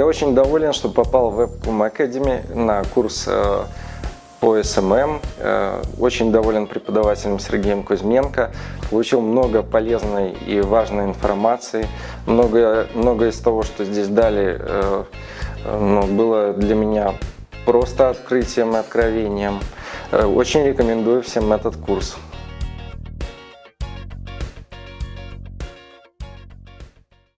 Я очень доволен, что попал в Webcom Academy на курс э, по SMM. Э, очень доволен преподавателем Сергеем Кузьменко. Получил много полезной и важной информации. Много, много из того, что здесь дали, э, э, ну, было для меня просто открытием и откровением. Э, очень рекомендую всем этот курс.